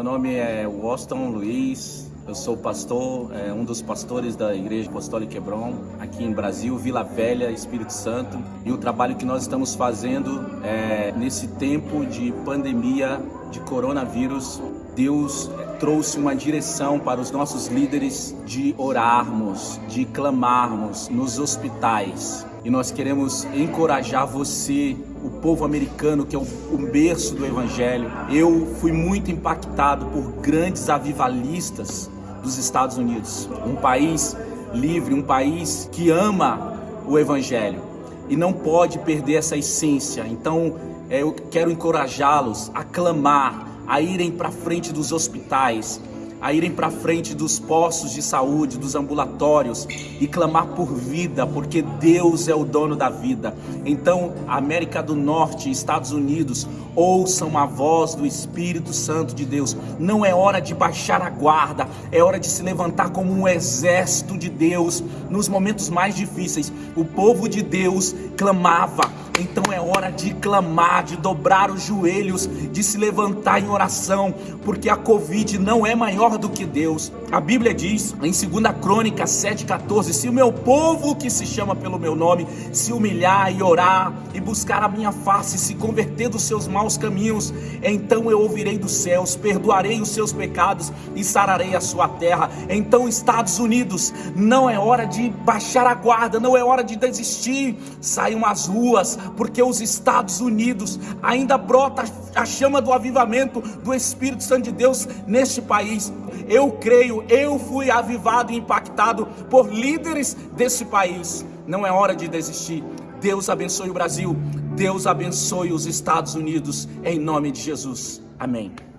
Meu nome é Washington Luiz, eu sou pastor, é, um dos pastores da Igreja Apostólica Hebron, aqui em Brasil, Vila Velha, Espírito Santo. E o trabalho que nós estamos fazendo é, nesse tempo de pandemia de coronavírus, Deus trouxe uma direção para os nossos líderes de orarmos, de clamarmos nos hospitais. E nós queremos encorajar você, o povo americano, que é o berço do Evangelho. Eu fui muito impactado por grandes avivalistas dos Estados Unidos. Um país livre, um país que ama o Evangelho e não pode perder essa essência. Então, é, eu quero encorajá-los a clamar, a irem para frente dos hospitais, a irem para frente dos postos de saúde, dos ambulatórios e clamar por vida, porque Deus é o dono da vida. Então, América do Norte, Estados Unidos, ouçam a voz do Espírito Santo de Deus. Não é hora de baixar a guarda, é hora de se levantar como um exército de Deus nos momentos mais difíceis. O povo de Deus clamava então é hora de clamar, de dobrar os joelhos, de se levantar em oração, porque a Covid não é maior do que Deus. A Bíblia diz em 2 Crônica 7,14: Se o meu povo que se chama pelo meu nome se humilhar e orar e buscar a minha face, se converter dos seus maus caminhos, então eu ouvirei dos céus, perdoarei os seus pecados e sararei a sua terra. Então, Estados Unidos, não é hora de baixar a guarda, não é hora de desistir. Saiam às ruas, porque os Estados Unidos ainda brota a chama do avivamento do Espírito Santo de Deus neste país. Eu creio, eu fui avivado e impactado por líderes desse país. Não é hora de desistir. Deus abençoe o Brasil. Deus abençoe os Estados Unidos em nome de Jesus. Amém.